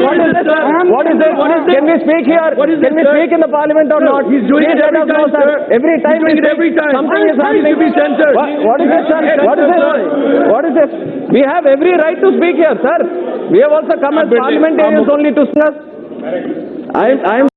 What is this? What is this? Can we speak here? What is Can we speak in the parliament or not? he's doing Please it every time, sir. Every time He's doing we it every time. Something is happening. to be censored. What is this, sir? What is this? What is this? We have every right to speak here, sir. We have also come as parliamentarians only to discuss. I am